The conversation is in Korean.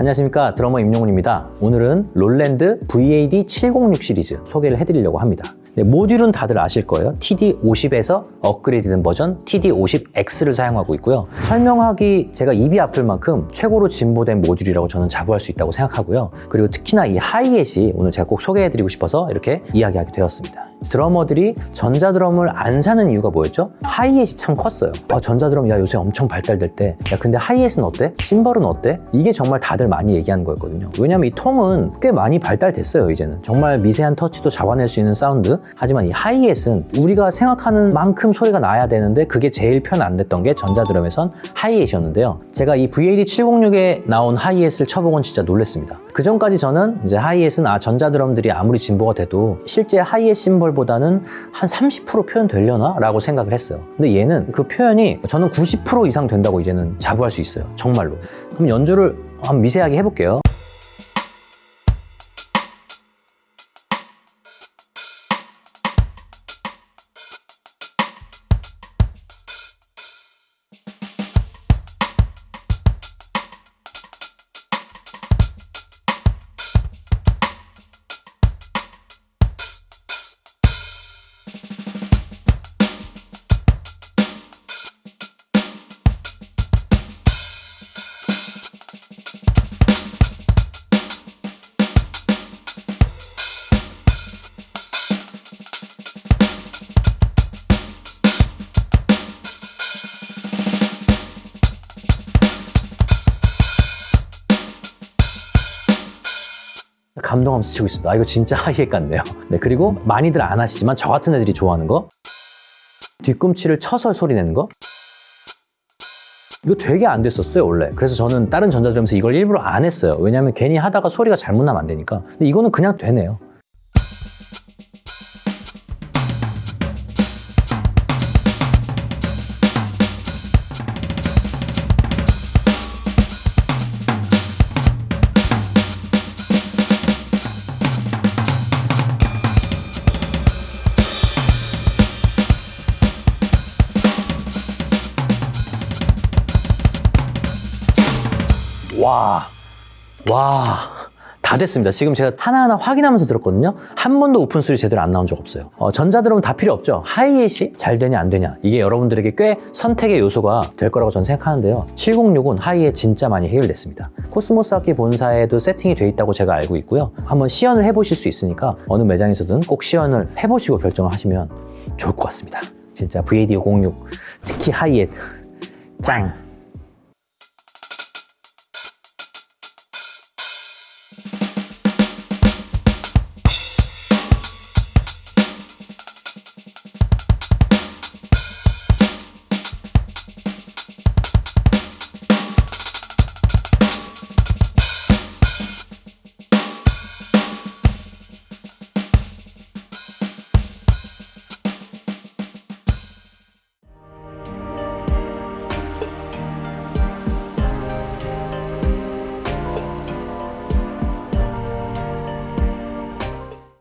안녕하십니까. 드러머 임용훈입니다. 오늘은 롤랜드 VAD706 시리즈 소개를 해드리려고 합니다. 네, 모듈은 다들 아실 거예요. TD50에서 업그레이드된 버전 TD50X를 사용하고 있고요. 설명하기 제가 입이 아플 만큼 최고로 진보된 모듈이라고 저는 자부할 수 있다고 생각하고요. 그리고 특히나 이 하이햇이 오늘 제가 꼭 소개해드리고 싶어서 이렇게 이야기하게 되었습니다 드러머들이 전자드럼을 안 사는 이유가 뭐였죠? 하이햇이 참 컸어요. 아, 전자드럼 야 요새 엄청 발달될 때. 야 근데 하이햇은 어때? 심벌은 어때? 이게 정말 다들 많이 얘기하는 거였거든요. 왜냐면 이 통은 꽤 많이 발달됐어요 이제는. 정말 미세한 터치도 잡아낼 수 있는 사운드. 하지만 이 하이햇은 우리가 생각하는 만큼 소리가 나야 되는데 그게 제일 편 안 됐던 게 전자드럼에선 하이햇이었는데요. 제가 이 VAD706에 나온 하이햇을 쳐보곤 진짜 놀랐습니다. 그 전까지 저는 이제 하이햇은 아 전자드럼들이 아무리 진보가 돼도 실제 하이햇 심벌 보다는 한 30% 표현 되려나? 라고 생각을 했어요. 근데 얘는 그 표현이 저는 90% 이상 된다고 이제는 자부할 수 있어요. 정말로. 그럼 연주를 한번 미세하게 해볼게요 감동하면서 치고 있습니다. 아, 이거 진짜 하이햇 같네요. 네, 그리고 많이들 안 하시지만 저 같은 애들이 좋아하는 거? 뒤꿈치를 쳐서 소리 내는 거? 이거 되게 안 됐었어요 원래. 그래서 저는 다른 전자드럼에서 이걸 일부러 안 했어요. 왜냐면 괜히 하다가 소리가 잘못 나면 안 되니까. 근데 이거는 그냥 되네요 와, 와, 다 됐습니다. 지금 제가 하나하나 확인하면서 들었거든요. 한 번도 오픈 소리 제대로 안 나온 적 없어요. 어, 전자드럼은 다 필요 없죠. 하이햇이 잘 되냐 안 되냐 이게 여러분들에게 꽤 선택의 요소가 될 거라고 저는 생각하는데요. 706은 하이햇 진짜 많이 해결됐습니다. 코스모스 악기 본사에도 세팅이 돼 있다고 제가 알고 있고요. 한번 시연을 해보실 수 있으니까 어느 매장에서든 꼭 시연을 해보시고 결정을 하시면 좋을 것 같습니다. 진짜 VAD 506 특히 하이햇 짱!